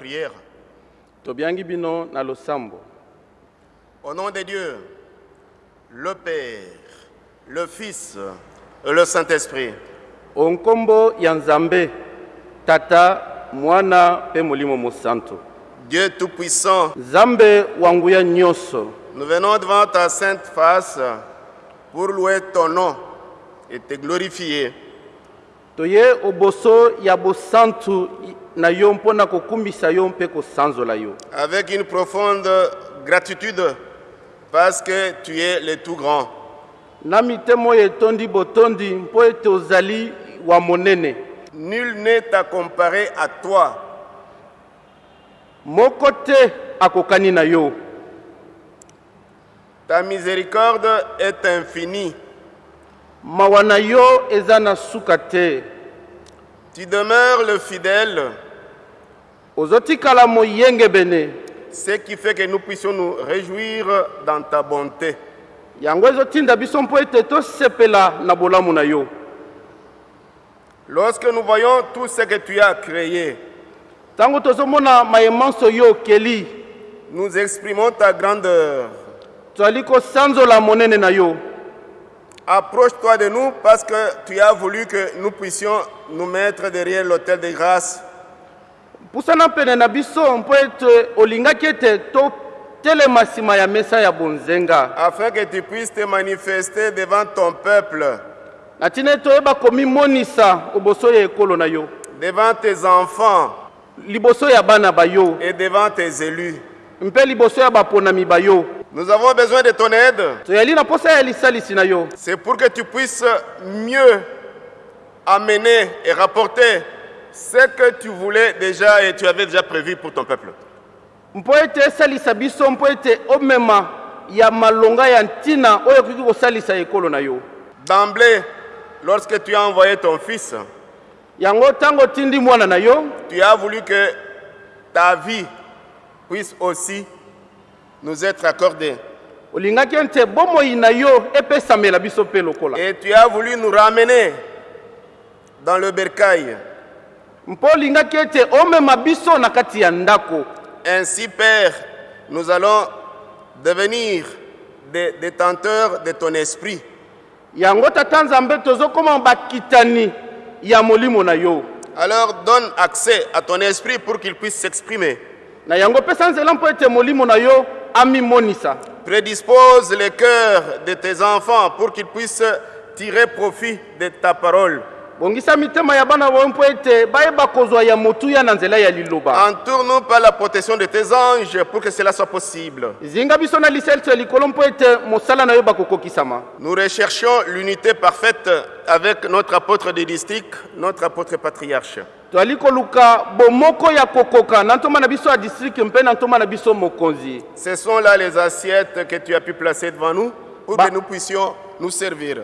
prière. Au nom de Dieu, le Père, le Fils et le Saint-Esprit. onkombo tata mwana Dieu Tout-Puissant, nzambe wa nguya nyonso nous venons devant ta sainte face pour louer ton nom et te glorifier. toye oboso na yo mpo na kokumbisa yo mpe kosanzola yo avec une profonde gratitude parce que tu es le tout grand. na mitema oyo etondi botondi mpo ete ozali wa monene Nul n'est à comparer à toi. moko te akokani na yo Ta miséricorde est infinie. mawa na yo eza na suka te Tu demeures le fidèle, ozotikala moyengebene ce qui fait que nous puissions nous réjouir dans ta bonté. yango ezotinda biso mpo ete tosepela na bolamu na yo Lorsque nous voyons tout ce que tu as créé, ntango tozomona mayemanso yo okeli nous exprimons ta grandeur. tozali kosanzola monene na yo Approche-toi de nous parce que tu as voulu que nous puissions nous mettre derrière l'autel de grâce. Pusana pene na biso mpo ete olingaki ete totelema nsima ya mesa ya bonzenga. Afin que tu puisses te manifester devant ton peuple, na ntina ete oyeba komimonisa liboso ya ekolo na yo. Devant tes enfants. Liboso ya bana bayo et devant tes élus. mpe liboso ya baponami bayo Nous avons besoin de ton aide. C'est pour que tu puisses mieux amener et rapporter ce que tu voulais déjà et tu avais déjà prévu pour ton peuple. D'emblée, lorsque tu as envoyé ton fils, tu as voulu que ta vie puisse aussi nous être accordée. lokola Et tu as voulu nous ramener dans le bercail. Ainsi, Père, nous allons devenir des détenteurs de ton esprit. Alors donne accès à ton esprit pour qu'il puisse s'exprimer. Yo amimonisa Prédispose les cœurs de tes enfants pour qu'ils puissent tirer profit de ta parole. Bongisa mitema ya bana bayo mpo ete bayeba kozwa ya motuya na nzela ya liloba Entoure-nous par la protection de tes anges pour que cela soit possible. zinga biso na lisalisi ya likolo mpo ete mosala na yo bakokokisama Nous recherchons l'unité parfaite avec notre apôtre de district, notre apôtre patriarche. toali koluka bomoko ya kokoka na ntoma na biso ya distrike mpe na ntoma na biso mokonzi Ce sont là les assiettes que tu as pu placer devant nous pour que nous puissions nous servir.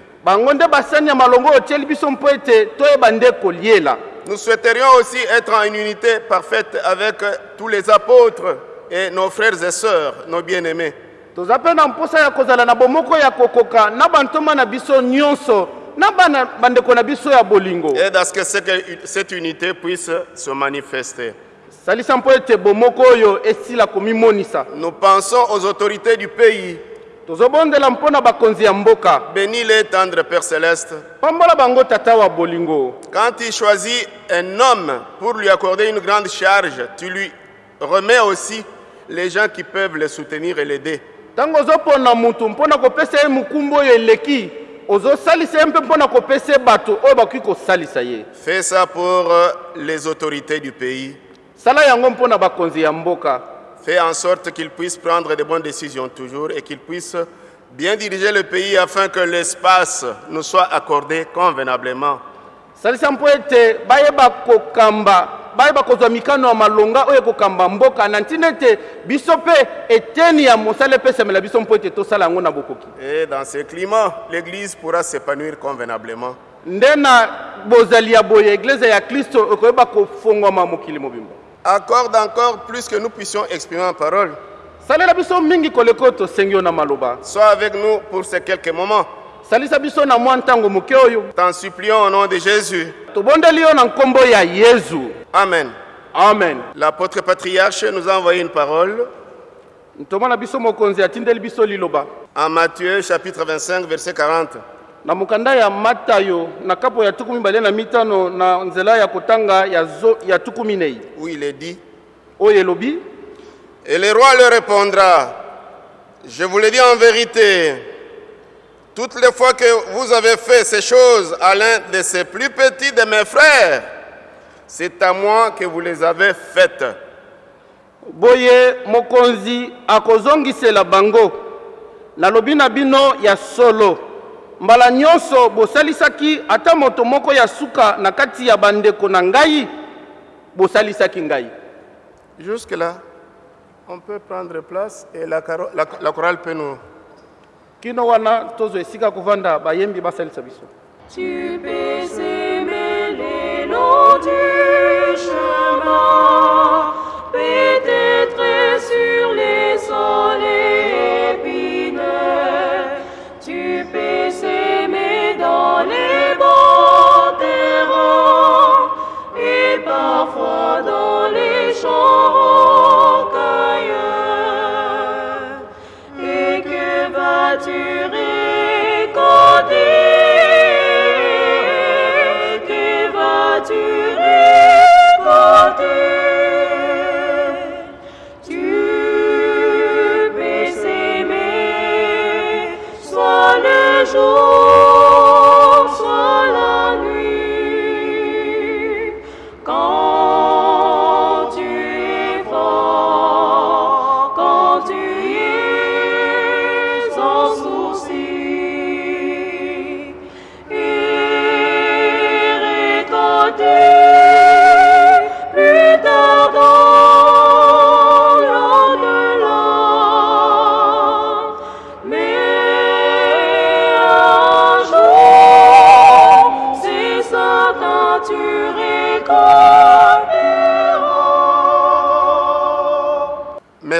Nous souhaiterions aussi être en unité parfaite avec tous les apôtres et nos frères et sœurs, nos bien-aimés. toza mpe na mposa ya kozala na bomoko ya kokoka na bantoma na biso nyonso na bana bandeko na biso ya bolingo Aide à ce que cette- cette unité puisse se manifester. salisa mpo ete bomoko oyo esila komimonisa Nous pensons aux autorités du pays. Tozobondela mpo na bakonzi ya mboka Bénis-les, tendre Père Céleste. pambola bango tata wa bolingo Quand tu choisis un homme pour lui accorder une grande charge, tu lui remets aussi les gens qui peuvent le soutenir et l'aider. ntango ozopona mutu mpo na kopesa ye mokumbu oyo eleki ozosalisa ye mpe mpo na kopesa ye bato oyo bakoki kosalisa ye Fais ça pour euh, les autorités du pays. sala yango mpo na bakonzi ya mboka Fais en sorte qu'ils puissent prendre de bonnes décisions toujours et qu'ils puissent bien diriger le pays afin que l'espace nous soit accordé convenablement. salisa mpo ete bayeba kokamba bayeba kozwa mikano ya malonga oyo ekokamba mboka na ntina ete biso mpe eteni ya mosala epesamela biso mpo ete tosala yango na bokoki Et dans ce climat, l'Église pourra s'épanouir convenablement. nde na bozali ya boye eglize ya kristo ekoyeba kofongwama mokili mobimba Accorde encore plus que nous puissions exprimer en parole. salela biso mingi koleka oyo tosengi yo na maloba Sois avec nous pour ces quelques moments. salisa biso na mwa ntango moke oyo T'en supplions au nom de Jésus. tobondeli yo na nkombo ya yesu Amen. amen L'apôtre patriarche nous a envoyé une parole tomona biso mokonzi atindeli biso liloba en Matthieu chapitre 25 verset 40. Na mokanda ya matayo na kapo ya tuku mibale na mitano na nzela ya kotanga ya, zo, ya tuku minei où il est dit. Oyo elobi Et le roi leur répondra Je vous le dis en vérité, toutes les fois que vous avez fait ces choses à l'un de ces plus petits de mes frères, c'est à moi que vous les avez faites. boye mokonzi akozongisela bango. Nalobi na bino ya solo mbala nyonso bosalisaki ata moto moko ya suka na kati ya bandeko na ngai bosalisaki ngai Jusque-là, on peut prendre place et la, caro- la- la chorale peut nous. kino wana tozwa esika kovanda bayembi basalisa biso Tu peux aimer les longs du chemin,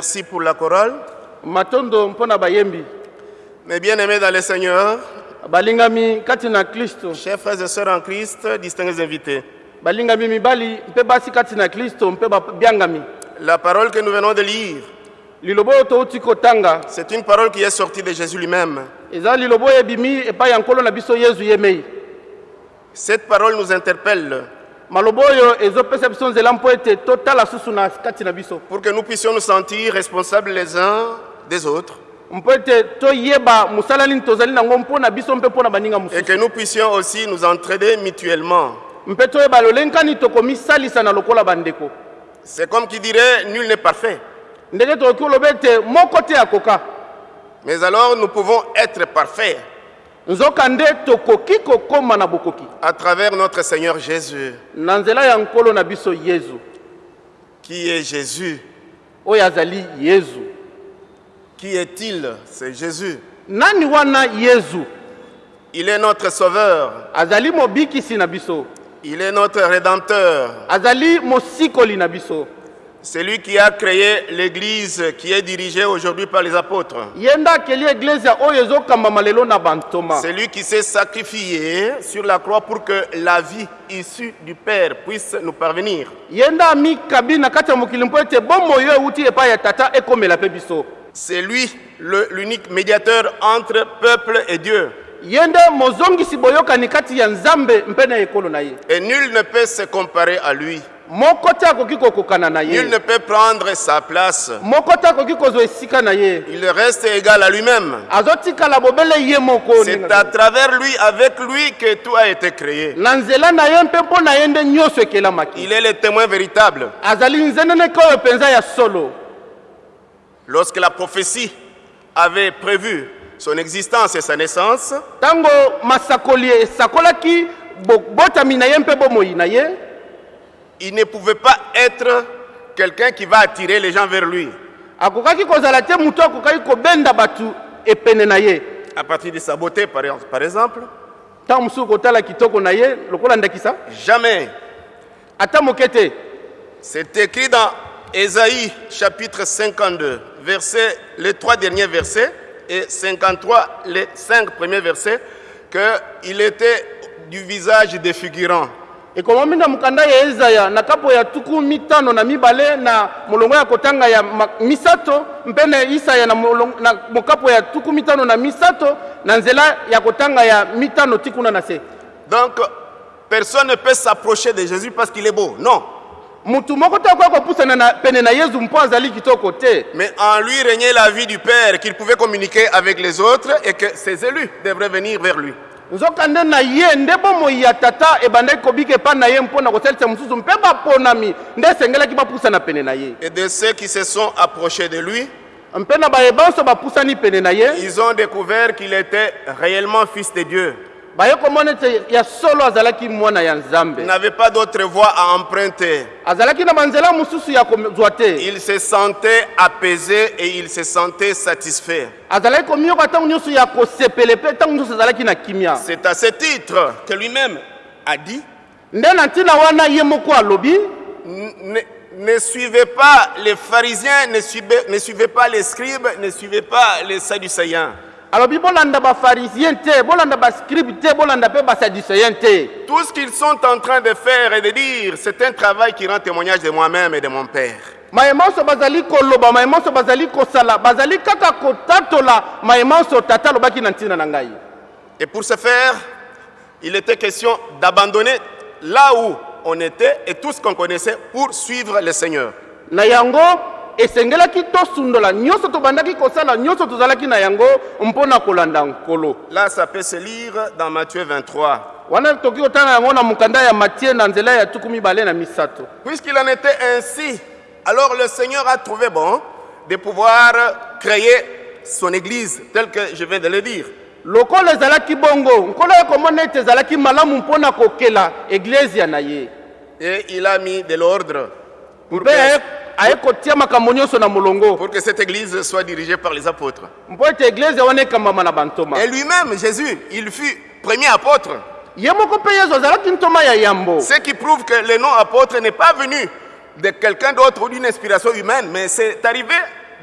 Merci pour la chorale. matondo bayembi. Mes bien-aimés dans le Seigneur, balingami kati na kristo. chers frères et sœurs en Christ, distingués invités, balingami mibali mpe basi kati na kristo mpe babiangami la parole que nous venons de lire, liloba oyo touti kotanga. c'est une parole qui est sortie de Jésus lui-même. eza liloba oyo ebimi epai ya nkolo na biso yezu ye mei Cette parole nous interpelle maloba oyo ezopesa biso nzela mpo ete totala susu na kati na biso. Pour que nous puissions nous sentir responsables les uns des autres. Mpo ete toyeba mosala nini tozali nango mpo na biso mpe mpo na baninga et que nous puissions aussi nous entraider mutuellement. mpe toyeba lolenkani tokomisalisa na lokola bandeko. C'est comme qui dirait, nul n'est parfait. ndenge tokoki koloba ete moko te akoka. Mais alors nous pouvons être parfaits à travers notre Seigneur Jésus. Qui est Jésus? Qui est-il? C'est Jésus. Il est notre Sauveur. Il est notre Rédempteur. C'est lui qui a créé l'Église qui est dirigée aujourd'hui par les apôtres. C'est lui qui s'est sacrifié sur la croix pour que la vie issue du Père puisse nous parvenir. C'est lui l'unique médiateur entre peuple et Dieu. Et nul ne peut se comparer à lui. Ye ne peut prendre sa place. Il reste égal à lui-même. C'est à travers lui, avec lui, que tout a été créé. Il est le témoin véritable. Lorsque la prophétie avait prévu son existence et sa naissance, il ne pouvait pas être quelqu'un qui va attirer les gens vers lui. À partir de sa beauté, par exemple, jamais. C'est écrit dans Ésaïe chapitre 52, verset, les trois derniers versets, et 53, les cinq premiers versets, qu'il était du visage défigurant. Ekomami na mokanda ya ezaya na kapo ya tuku mitano na mibale na molongo ya kotanga ya misato mpe na isaya na, molongo, na mokapo ya tuku mitano na misato na nzela ya kotanga ya mitano ti kuna na se Donc, personne ne peut s'approcher de Jésus parce qu'il est beau. Non. mutu moko te akoki kopusana na pene na yesu mpo azali kitoko te Mais en lui régnait la vie du Père, qu'il pouvait communiquer avec les autres et que ses élus devraient venir vers lui. Nzokande na ye nde bomoi ya tata ebandaki kobika epai na ye mpo na kosalisa mosusu. Mpe baponami nde esengelaki bapusana pene na ye. Et de ceux qui se sont approchés de lui, mpe na bayebanso bapusani pene na ye. ils ont découvert qu'il était réellement fils de Dieu. Il n'avait pas d'autre voie à emprunter. Il se sentait apaisé et il se sentait satisfait. C'est à ce titre que lui-même a dit ne, ne suivez pas les pharisiens, ne suivez, ne suivez pas les scribes, ne suivez pas les sadducéens. Alobi bolanda bafarisien te bolanda bascribe te bolanda mpe basadducéen te Tout ce qu'ils sont en train de faire et de dire, c'est un travail qui rend témoignage de moi-même et de mon Père. mayema nyonso bazali koloba mayema nyonso bazali kosala bazali kaka kotatola mayema nyonso tata alobaki na ntina na ngai Et pour ce faire, il était question d'abandonner là où on était et tout ce qu'on connaissait pour suivre le Seigneur. na yango esengelaki tosundola nyonso tobandaki kosala nyonso tozalaki na yango mpo na kolanda nkolo Là, ça peut se lire dans Matthieu 23. wana tokoki kotanga yango na mokanda ya matie na nzela ya tuku mibale na misato Puisqu'il en était ainsi, alors le Seigneur a trouvé bon de pouvoir créer son Église, tel que je viens de le dire. lokola ezalaki bongo nkolo ye komona ete ezalaki malamu mpo na kokela eglezia na ye Et il a mis de l'ordre pour mpe pour que cette Église soit dirigée par les apôtres. Et lui-même, Jésus, il fut premier apôtre. Ce qui prouve que le nom apôtre n'est pas venu de quelqu'un d'autre ou d'une inspiration humaine, mais c'est arrivé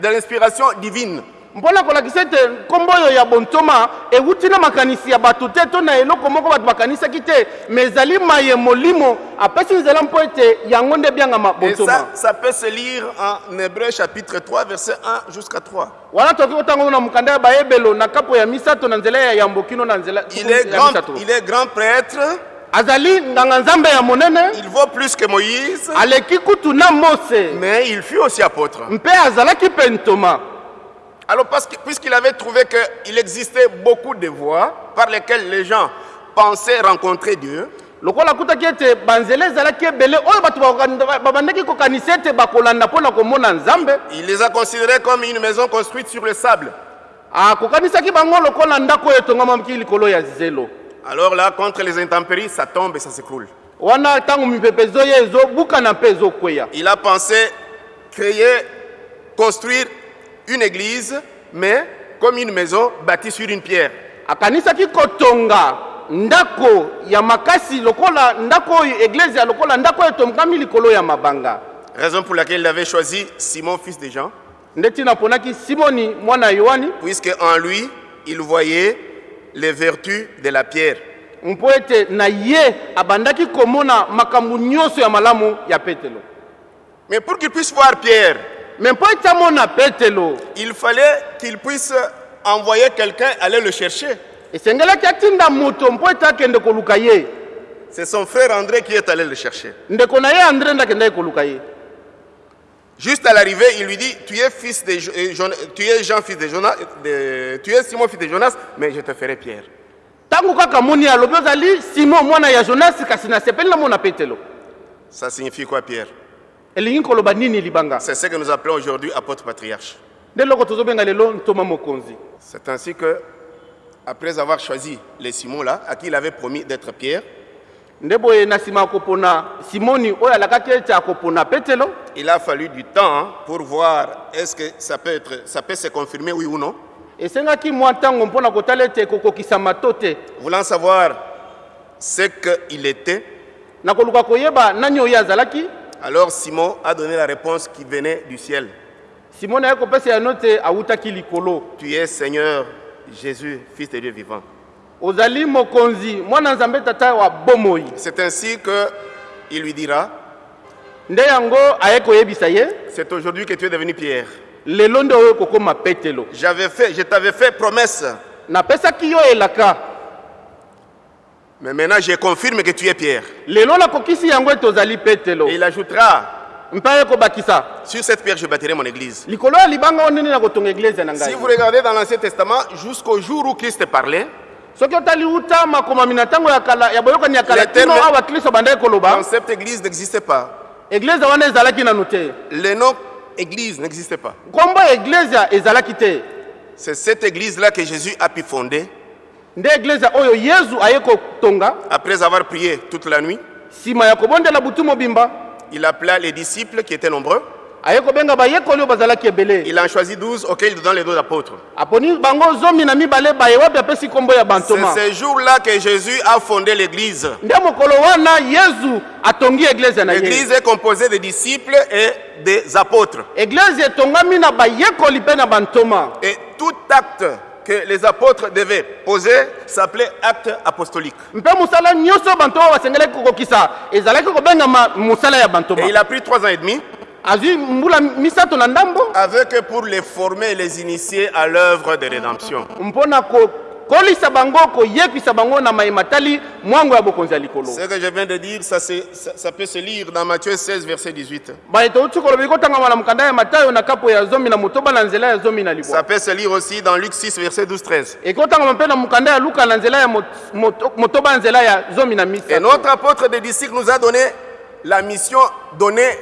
de l'inspiration divine. Mpona kolakisa ete nkombo oyo ya bontoma ewuti na makanisi ya bato te to na eloko moko bato bakanisaki te. Me ezali maye molimo apesi nzela mpo ete yango nde ebiangama Et ça, bontoma. ça peut se lire en Hébreu chapitre 3, verset 1 jusqu'à 3. wana tokoki kotanga na mokanda ya bayebelo na kapo ya misato na nzela ya yambo kino na nzela Il est, grand, misato. il est grand prêtre, azali nganga nzambe ya monene. Il vaut plus que Moïse, aleki kutu na mose. Mais il fut aussi apôtre. mpe azalaki mpe ntoma Alors, puisqu'il avait trouvé qu'il existait beaucoup de voies par lesquelles les gens pensaient rencontrer Dieu, lokola akutaki ete banzela ezalaki ebele oyo bato baka- babandaki kokanisa ete bakolanda mpo na komona nzambe il les a considérés comme une maison construite sur le sable. akokanisaki bango lokola ndako oyo etongwamaki likolo ya zelo Alors là, contre les intempéries, ça tombe et ça s'écroule. wana ntango mipepe ezoya ezobukana mpe ezokweya Il a pensé créer, construire une église, mais comme une maison bâtie sur une pierre. akanisaki kotonga ndako ya makasi lokola ndako oyo eglise lokola ndako oyo etongami likolo ya mabanga Raison pour laquelle il avait choisi Simon, fils de Jean, nde ntina aponaki simoni mwana ya yohani puisque en lui, il voyait les vertus de la pierre. mpo ete na ye abandaki komona makambo nyonso ya malamu ya petelo Mais pour qu'il puisse voir Pierre, il fallait qu'il puisse envoyer quelqu'un aller le chercher. C'est son frère André qui est allé le chercher. Juste à l'arrivée, il lui dit, tu es fils de tu es Jean fils de Jonas, de- tu es Simon fils de Jonas, mais je te ferai Pierre. Ça signifie quoi Pierre? C'est ce que nous appelons aujourd'hui apôtre patriarche. C'est ainsi que, après avoir choisi les Simons là, à qui il avait promis d'être Pierre, il a fallu du temps hein, pour voir est-ce que ça peut, être, ça peut se confirmer oui ou non. Voulant savoir ce qu'il était, alors Simon a donné la réponse qui venait du ciel. simoni aye kopesa yano te awutaki likolo Tu es Seigneur Jésus, Fils de Dieu vivant. ozali mokonzi mwana nzambe tata wa bomoi C'est ainsi que il lui dira, nde yango aye koyebisa ye c'est aujourd'hui que tu es devenu Pierre. lelo nde oyo kokóma petelo J'avais fait, je t'avais fait promesse, napesaki yo elaka mais maintenant je confirme que tu es Pierre. Et il ajoutera, sur cette pierre je bâtirai mon église. Si vous regardez dans l'Ancien Testament, jusqu'au jour où Christ parlait, Le cette église n'existait pas. Le nom église n'existait pas. C'est cette église-là que Jésus a pu fonder après avoir prié toute la nuit. Il appela les disciples qui étaient nombreux. Il en choisit douze auxquels il donne les deux apôtres. C'est ce jour-là que Jésus a fondé l'église. L'église est composée de disciples et des apôtres. Et tout acte que les apôtres devaient poser s'appelait acte apostolique. Et il a pris trois ans et demi avec pour les former et les initier à l'œuvre de rédemption. Na kokolisa bango koyekwisa bango na mayema tali mwango ya bokonzi ya likolo Ce que je viens de dire, ça, ça- ça peut se lire dans Matthieu 16, verset 18. baye touti koloba ekotangama na mokanda ya matayo na kapo ya zomi na motoba na nzela ya zomi na Ça libwa peut se lire aussi dans Luc 6, verset 12, 13. ekotangama mpe na mokanda ya luka na nzela ya mot- moto- motoba ya nzela ya zomi na Et misato notre apôtre des disciples nous a donné la mission donnée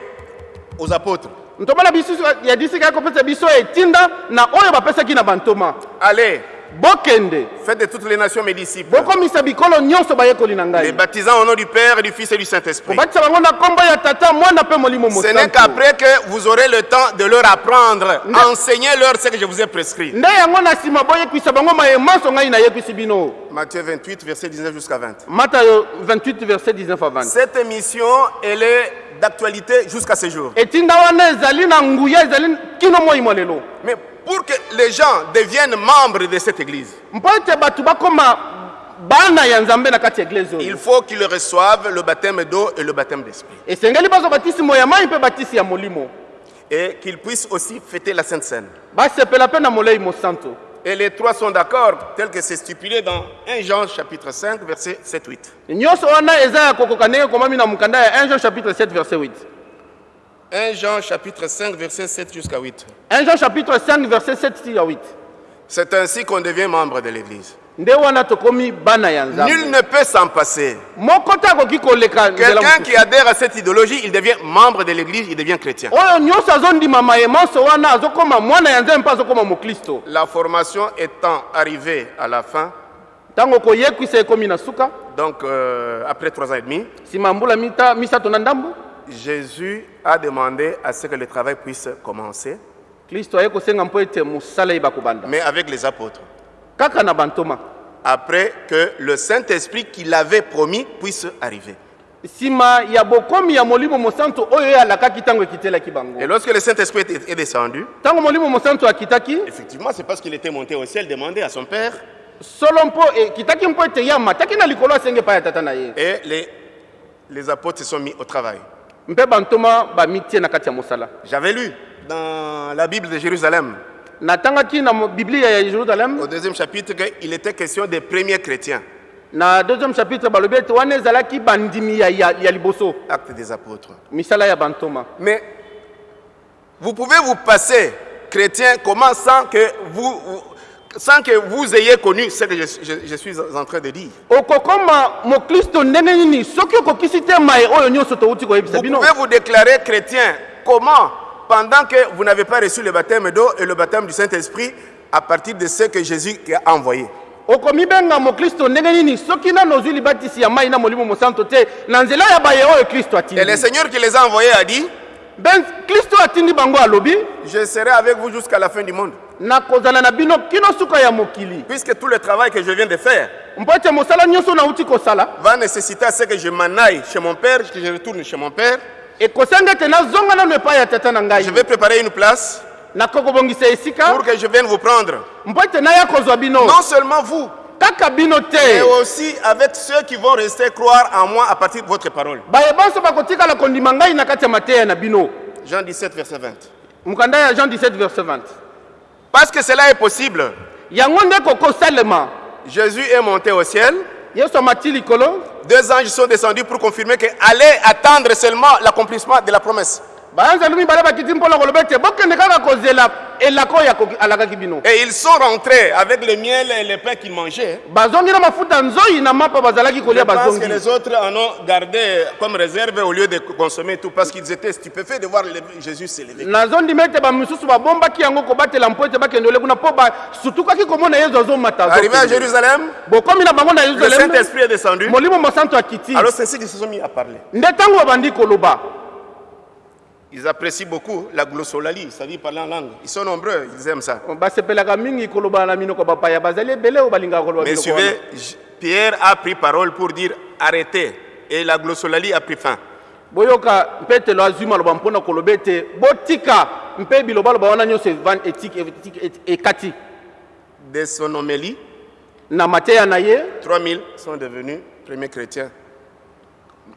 aux apôtres. ntoba na biso ya disika ya kopesa biso etinda na oyo bapesaki na bantoma Allez, bokende faites de toutes les nations mes disciples. bokomisa bikolo nyonso bayekoli na Les baptisant au nom du Père, et du Fils et du Saint-Esprit. kobatisa bango na nkombo ya tata mwana mpe molimo Ce n'est qu'après que vous aurez le temps de leur apprendre, enseignez-leur ce que je vous ai prescrit. nde yango na nsima boyekwisa bango mayemanso ngai nayekwisi bino Matthieu 28, verset 19 jusqu'à 20. matayo 28 verset 19 à 20 Cette mission, elle est d'actualité jusqu'à ce jour. etinda wana ezali na nguya ezali kino moi mwa lelo Mais pour que les gens deviennent membres de cette église, il faut qu'ils reçoivent le baptême d'eau et le baptême d'esprit. Et qu'ils puissent aussi fêter la Sainte Seine. Et les trois sont d'accord, tel que c'est stipulé dans 1 Jean chapitre 5, verset 7-8. 1 jean chapitre 7 verset 8 1 Jean chapitre 5, verset 7 jusqu'à 8. 1 jean chapitre 5 verset 7 ti ya 8 C'est ainsi qu'on devient membre de l'Église. Nul ne peut s'en passer. Quelqu'un qui adhère à cette idéologie, il devient membre de l'Église, il devient chrétien. La formation étant arrivée à la fin, donc euh, après trois ans et demi, Jésus a demandé à ce que le travail puisse commencer, mais avec les apôtres. Après que le Saint-Esprit qu'il avait promis puisse arriver. Et lorsque le Saint-Esprit est descendu, effectivement, c'est parce qu'il était monté au ciel, demandé à son Père, ye et les, les apôtres se sont mis au travail. J'avais lu dans la Bible de Jérusalem, au deuxième chapitre, qu'il était question des premiers chrétiens, na deuxième chapitre balobi ete wana ezalaki bandimi ya, ya, ya liboso. Actes des apôtres. misala ya bantoma. Mais vous pouvez vous passer chrétien comment sans que vous, vous- sans que vous ayez connu ce que je, je- je suis en train de dire. Vous pouvez vous déclarer chrétien comment? Pendant que vous n'avez pas reçu le baptême d'eau et le baptême du Saint-Esprit à partir de ce que Jésus a envoyé. okomibenga moklisto ndenge nini soki nano ozwi libatisi ya mai na molimo mosantu te na nzela ya baye oyo kristo Et le Seigneur qui les a envoyés a dit, ben kristo atindi bango alobi je serai avec vous jusqu'à la fin du monde. Puisque tout le travail que je viens de faire va nécessiter à ce que je m'en aille chez mon Père, que je retourne chez mon Père. ngai Je vais préparer une place pour que je vienne vous prendre. Non seulement vous, mais aussi avec ceux qui vont rester croire en moi à partir de votre parole. Jean 17, verset 20. mokanda ya jean 17 verset 20 Parce que cela est possible. Jésus est monté au ciel. Deux anges sont descendus pour confirmer que allait attendre seulement l'accomplissement de la promesse. Bino Et ils sont rentrés avec le miel et le pain qu'ils mangeaient. Je pense que les autres en ont gardé comme réserve au lieu de consommer tout parce qu'ils étaient stupéfaits de voir Jésus s'élever. Arrivé à. Jérusalem, le Saint-Esprit est descendu. Alors c'est ainsi qu'ils se sont mis à parler. nde ntango babandi koloba Ils apprécient beaucoup la glossolalie, c'est-à-dire parler en langue. Ils sont nombreux, ils aiment ça. koloba Mais suivez, Pierre a pris parole pour dire arrêtez. Et la glossolalie a pris fin. De son homélie, na mateya na ye 3000 sont devenus premiers chrétiens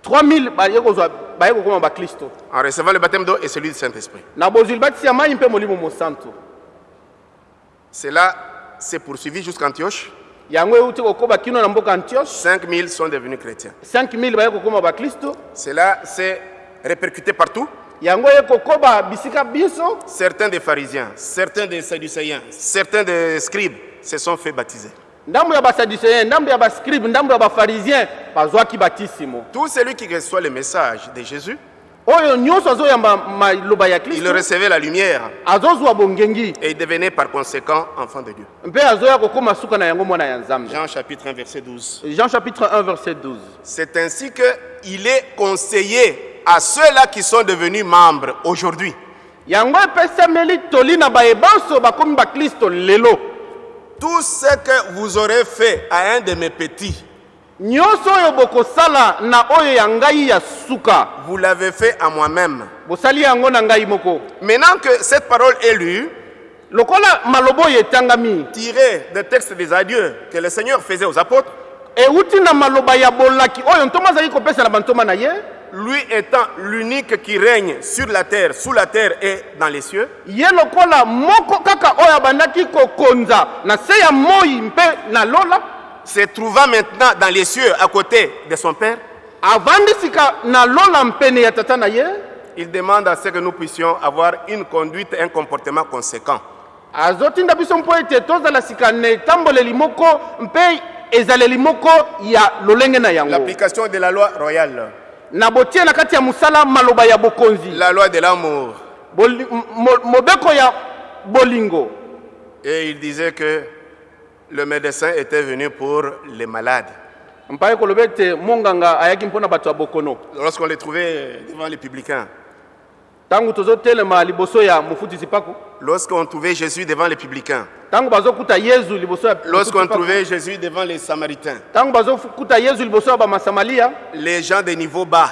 3000 baye kozwa baye kokoma baklisto en recevant le baptême d'eau et celui du Saint-Esprit. na bozwi libatisi ya mai mpe molimo mosantu Cela s'est poursuivi jusqu'à Antioche. yango euti kokoba kino na mboka antioche 5000 sont devenus chrétiens. 5000 baye kokoma baklisto Cela s'est répercuté partout. yango ye kokoba bisika biso Certains des pharisiens, certains des sadducéens, certains des scribes se sont fait baptiser. Ndambo ya basadducéen ndambo ya bascribe ndambo ya bafarisien bazwaki batisimo Tout celui qui reçoit le message de Jésus, oyo nyonso azoyamba maloba ya il recevait la lumière. azozwa bongengi. Et il devenait par conséquent enfant de Dieu. mpe azoya kokóma suka na yango mwana ya nzambe. Jean chapitre 1 verset 12. jean chapitre 1 verset 12 C'est ainsi qu'il est conseillé à ceux-là qui sont devenus membres aujourd'hui. Yango epesameli toli na bayebanso bakómi baklisto lelo tout ce que vous aurez fait à un de mes petits, nyonso oyo bokosala na oyo ya ngai ya suka. vous l'avez fait à moi-même. bosali yango na ngai moko. Maintenant que cette parole est lue, lokola maloba oyo etangami tirée des textes des adieux que le Seigneur faisait aux apôtres, euti na maloba ya bolaki oyo ntoma azali kopesa na bantoma na ye lui étant l'unique qui règne sur la terre, sous la terre et dans les cieux, ye lokola moko kaka oyo abandaki kokonza na se ya moi mpe na lola se trouvant maintenant dans les cieux à côté de son Père, avandi sika na lola mpene ya tata na ye il demande à ce que nous puissions avoir une conduite, un comportement conséquent. azotinda biso mpo ete tozala sika na etamboleli moko mpe ezaleli moko ya lolenge na yango. L'application de la loi royale, na botie na kati ya mosala maloba ya bokonzi la loi de l'amour. Boli- mo- mobeko ya bolingo Et il disait que le médecin était venu pour les malades. mpaye koloba ete monganga ayaki mpona bato ya bokono Lorsqu'on les trouvait devant les publicains, lorsqu'on trouvait Jésus devant les publicains, lorsqu'on trouvait Jésus devant les Samaritains, les gens de niveau bas,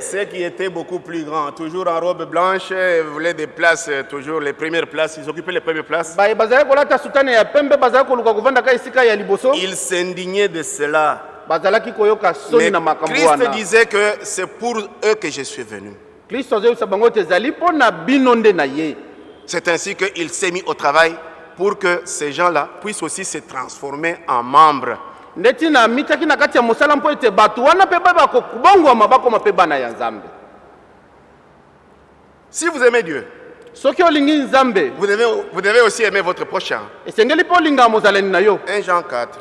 ceux qui étaient beaucoup plus grands, toujours en robe blanche, voulaient des places, euh, toujours les premières places, ils occupaient les premières places. Ils s'indignaient de cela. Mais Christ disait que c'est pour eux que je suis venu. C'est ainsi qu'il s'est mis au travail pour que ces gens-là puissent aussi se transformer en membres. Si vous aimez Dieu, vous devez, vous devez aussi aimer votre prochain. esengeli mpe olingaka mozalani na yo 1 Jean 4.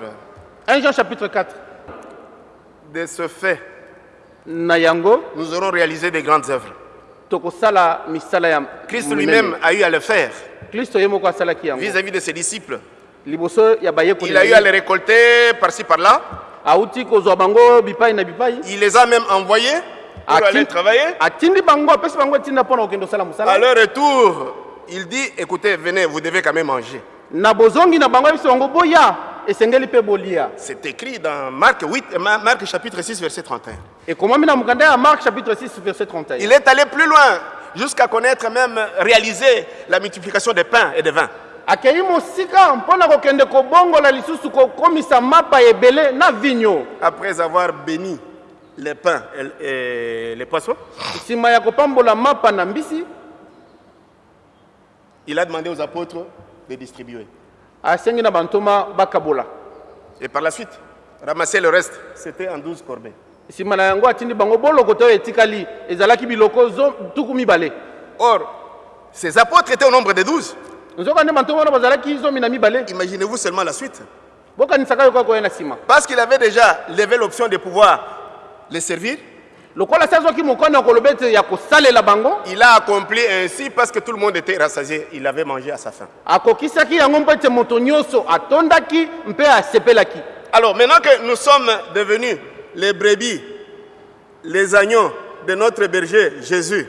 1 jean chapitre 4 De ce fait, na yango nous aurons réalisé de grandes œuvres. tokosala misala ya Christ lui-même a eu à le faire kristo ye moko asalaki yango vis-à-vis de ses disciples. liboso ya bayekoli Il a eu à les récolter par-ci par-là. auti kozwa bango bipai na bipai Il les a même envoyés pour Ati- aller travailler. atindi bango apesi bango etinda mpona kokende kosala À mosala leur retour, il dit, écoutez, venez, vous devez quand même manger. na bozongi na bango ayebisi bango boya esengeli mpe bolia C'est écrit dans Marc 8, euh, Ma- Marc chapitre 6, verset 31. ekomami na mokanda ya mark chapitre 6 verset 31 Il est allé plus loin, jusqu'à connaître même, réaliser la multiplication des pains et des vins. akei mosika mpo na kokende kobongola lisusu kokomisa mapa ebele na vinyo Après avoir béni les pains et, les poissons, nsima ya kopambola mapa na mbisi il a demandé aux apôtres de distribuer. Et par la suite, ramasser le reste. C'était en 12 corbeilles. nsima na yango atindi bango bolokota oyo etikali ezalaki biloko zo- tuku mibale Or, ces apôtres étaient au nombre de 12. nzoka nde bantoma wana bazalaki zomi na mibale Imaginez-vous seulement la suite. bokanisaka yo kaka koya na nsima Parce qu'il avait déjà levé l'option de pouvoir les servir, il a accompli ainsi parce que tout le monde était rassasié. Il avait mangé à sa faim. Alors, maintenant que nous sommes devenus les brebis, les agneaux de notre berger Jésus,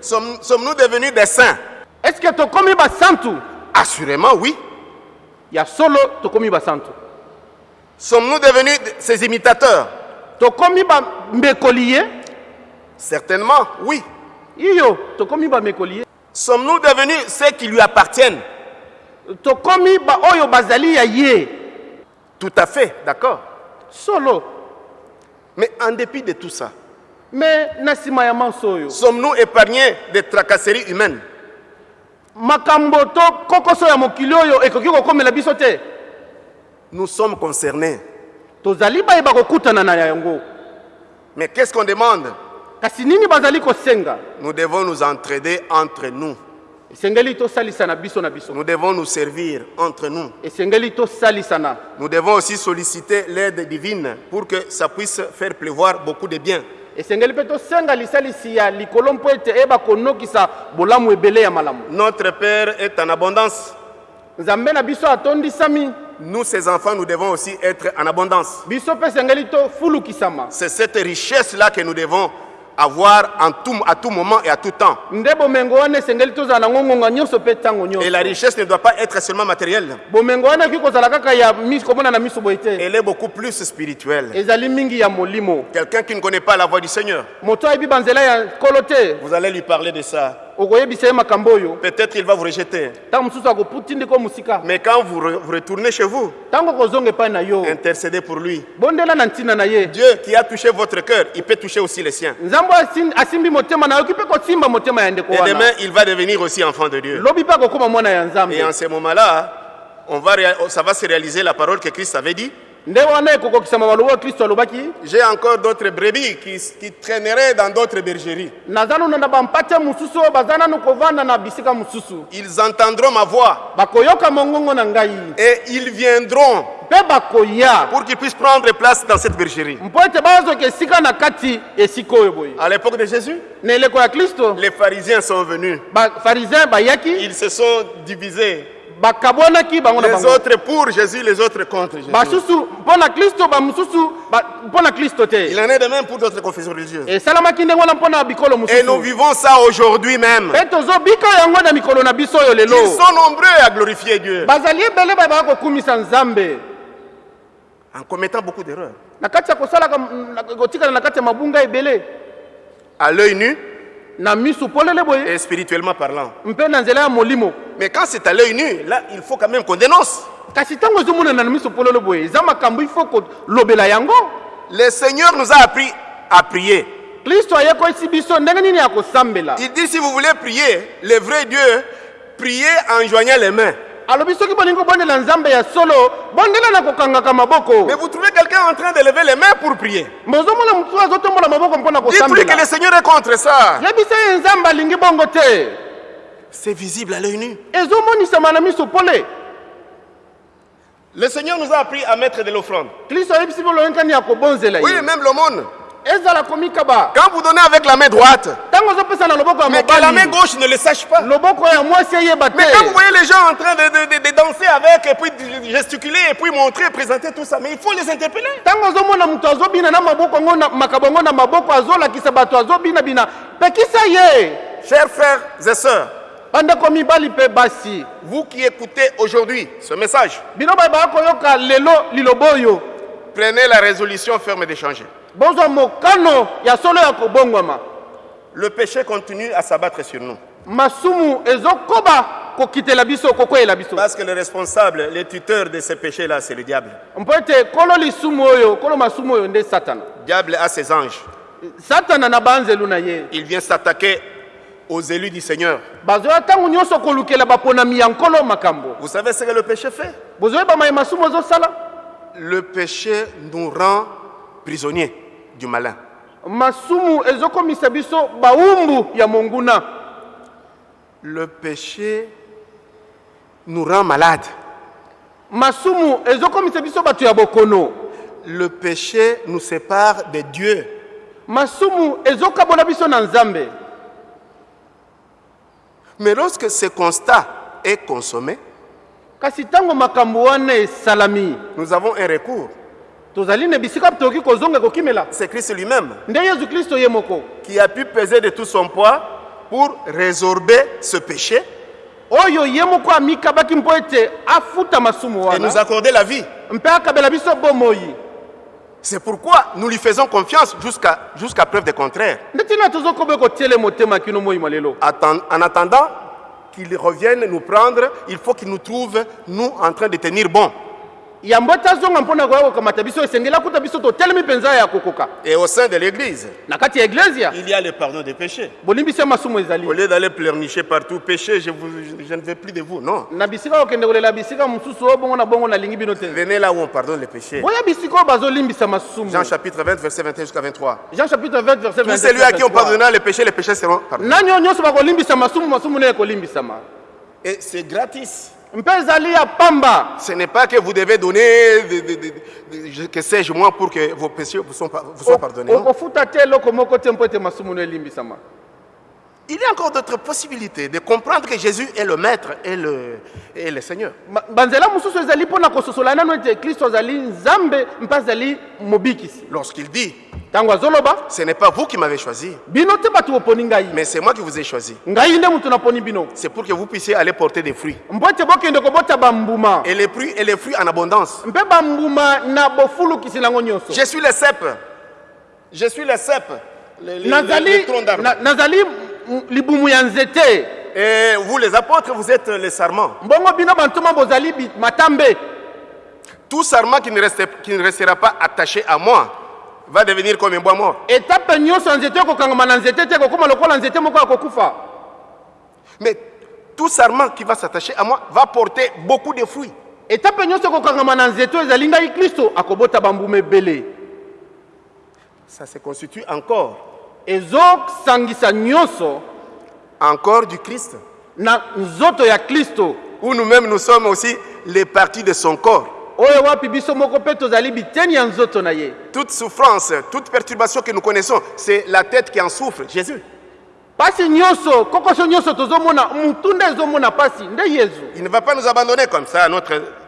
sommes- sommes-nous devenus des saints? Tokomi basantu? Assurément, oui. ya solo tokomi basantu Sommes-nous devenus ses imitateurs? Tokomi bambekoli ye Certainement, oui. iyo tokomi bamekoli ye Sommes-nous devenus ceux qui lui appartiennent? Tokomi baoyo bazali ya ye. Tout à fait, d'accord. solo. Mais en dépit de tout ça, me na nsima ya manso oyo. sommes-nous épargnés des tracasseries humaines? Makambo to kokoso ya mokili oyo ekoki kokomela biso te Nous sommes concernés. tozali bayeba kokutana na yango Mais qu'est-ce qu'on demande? Kasi nini bazali kosenga? Nous devons nous entraider entre nous. esengeli tosalisana biso na biso Nous devons nous servir entre nous. esengeli tosalisana Nous devons aussi solliciter l'aide divine pour que ça puisse faire pleuvoir beaucoup de bien. esengeli mpe tosenga lisalisi ya likolo mpo ete eyeba konokisa bolamu ebele ya malamu Notre Père est en abondance. nzambe na biso atondisami Nous, ses enfants, nous devons aussi être en abondance. C'est cette richesse-là que nous devons avoir en tout, à tout moment et à tout temps. Et la richesse ne doit pas être seulement matérielle. Elle est beaucoup plus spirituelle. Quelqu'un qui ne connaît pas la voix du Seigneur, vous allez lui parler de ça. Peut-être il va vous rejeter. Mais quand vous, re- vous retournez chez vous, intercédez pour lui. Dieu qui a touché votre cœur, il peut toucher aussi les siens. Et demain, il va devenir aussi enfant de Dieu. Et en ce moment-là, va ça va se réaliser la parole que Christ avait dit. J'ai encore d'autres brebis qui, qui traîneraient dans d'autres bergeries. Ils entendront ma voix et ils viendront pour qu'ils puissent prendre place dans cette bergerie. À l'époque de Jésus, les pharisiens sont venus. Ils se sont divisés. Les autres pour Jésus, les autres contre Jésus. Il en est de même pour d'autres confessions religieuses. bikolo Et nous vivons ça aujourd'hui même. Ils sont nombreux à glorifier Dieu en commettant beaucoup d'erreurs. À l'œil nu et spirituellement parlant. Mais quand c'est à l'œil nu, là, il faut quand même qu'on dénonce. Le Seigneur nous a appris à prier. Il dit si vous voulez prier, le vrai Dieu, priez en joignant les mains. Alobi soki bolingi kobondela nzambe ya solo bondela na kokangaka maboko Mais vous trouvez quelqu'un en train de lever les mains pour prier? bozomona motu azotombola maboko que le Seigneur est contre ça. yebisa ye nzambe alingi bongo te C'est visible à l'œil nu. ezomonisama na miso pole Le Seigneur nous a appris à mettre de l'offrande. kristo ayebisi bolongekani ya kobonzela Oui, même l'aumône. Quand vous donnez avec la main droite, mais que la main gauche ne le sache pas. Mais quand vous voyez les gens en train de, de- de- de danser avec, et puis de gesticuler, et puis montrer, présenter tout ça, mais il faut les interpeller. Chers frères et sœurs, vous qui écoutez aujourd'hui ce message, prenez la résolution ferme d'échanger. Le péché continue à s'abattre sur nous. Parce que le responsable, le tuteur de ces péchés-là, c'est le diable. Le diable a ses anges. Il vient s'attaquer aux élus du Seigneur. Vous savez ce que le péché fait? Le péché nous rend prisonniers du malin. masumu ezokomisa biso bawumbu ya monguna Le péché nous rend malades. masumu ezokomisa biso bato ya bokono Le péché nous sépare de Dieu. masumu ezokabola biso na nzambe Mais lorsque ce constat est consommé, kasi ntango makambo wana esalami nous avons un recours. Tozali kozonga kokimela C'est Christ lui-même nde qui a pu peser de tout son poids pour résorber ce péché oyo ye moko amikabaki mpo ete afuta masumu et nous accorder la vie. mpe akabela biso bomoi C'est pourquoi nous lui faisons confiance jusqu'à jusqu'à preuve du contraire. nde ntina tozokoba kotiele motema kino moyima lelo Atten- En attendant qu'il revienne nous prendre, il faut qu'il nous trouve, nous, en train de tenir bon. Yambo ete azonga mpo na koya kokamata biso esengeli akuta biso totelemi mpenza ya kokoka Et au sein de l'Église, na kati ya eglezia il y a le pardon des péchés. bolimbisi ya masumu ezali Au lieu d'aller pleurnicher partout, péché, je, vous- je- je ne veux plus de vous. Non. na bisika kokende kolela bisika mosusu oyo bongo na bongo nalingi bino te Venez là où on pardonne les péchés. boya bisika oyo bazolimbisa masumu Jean chapitre 20, verset 21 jusqu'à 23. jean chapitre 20 verset Tout 22, celui à qui on 23. pardonnera les péchés, les péchés seront pardonnés. nani oyo nyonso bakolimbisa masumu masumu nde ekolimbisama Et c'est gratis. Ce n'est pas que vous devez donner, de- de- de- de- je- que sais-je moi, pour que vos péchés vous soient, par- vous soient pardonnés. Il y a encore d'autres possibilités de comprendre que Jésus est le Maître et le, et le Seigneur. Lorsqu'il dit, ce n'est pas vous qui m'avez choisi, mais c'est moi qui vous ai choisi. C'est pour que vous puissiez aller porter des fruits. Et les fruits, et les fruits en abondance. Je suis le cep. Je suis le cep. Le, le- le- Et vous, les apôtres, vous êtes les sarments. Tout sarment qui ne, reste- qui ne restera pas attaché à moi va devenir comme un bois mort. Mais tout sarment qui va s'attacher à moi va porter beaucoup de fruits. Ça se constitue encore, nyonso encore du Christ. na nzoto ya kristo Où nous-mêmes, nous sommes aussi les parties de son corps. Toute souffrance, toute perturbation que nous connaissons, c'est la tête qui en souffre, Jésus. Il ne va pas nous abandonner comme ça, notre triste sort.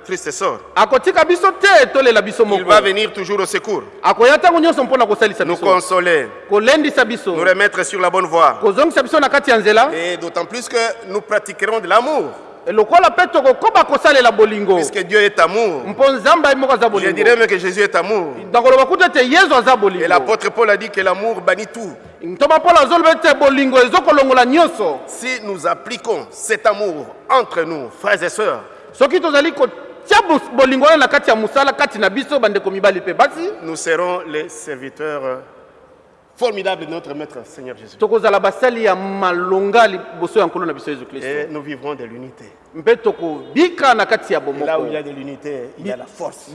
Akotika biso te tolela biso Il moko. va venir toujours au secours, akoya ntango nyonso mpo na kosalisa nous biso. consoler, kolendisa biso. Nous remettre sur la bonne voie. kozongisa biso na kati ya nzela. Et d'autant plus que nous pratiquerons de l'amour, lokola mpe tokokoba kosalela bolingo. Puisque Dieu est amour. mpo nzambe ye moko aza Je dirais même que Jésus est amour. nakoloba kuta ete yezu aza Et bolingo l'apôtre Paul a dit que l'amour bannit tout. ntoma mpona azoloba ete bolingo ezokolongola nyonso. Si nous appliquons cet amour entre nous, frères et sœurs, soki tozali nous serons les serviteurs euh, formidables de notre Maître Seigneur Jésus. Et nous vivrons de l'unité. là où il y a de l'unité, il y a la force.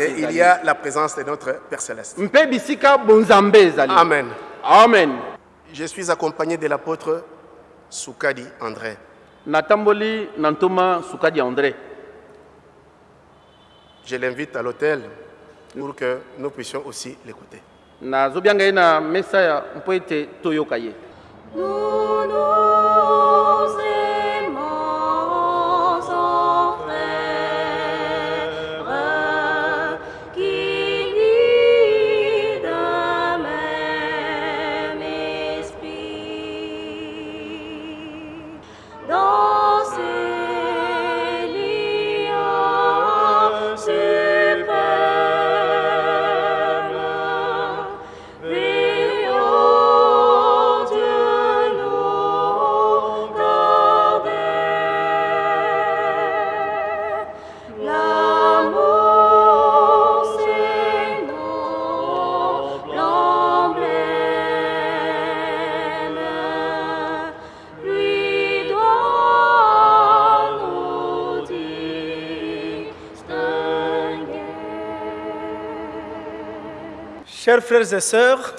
Et il y a la présence de notre Père Céleste. Amen. amen Je suis accompagné de l'apôtre Soukadi André. Natamboli na ntoma sukadi ya andre Je l'invite à l'hôtel pour que nous puissions aussi l'écouter. nazobianga ye na mesa ya mpo ete toyoka ye Nous nous Chers frères et sœurs,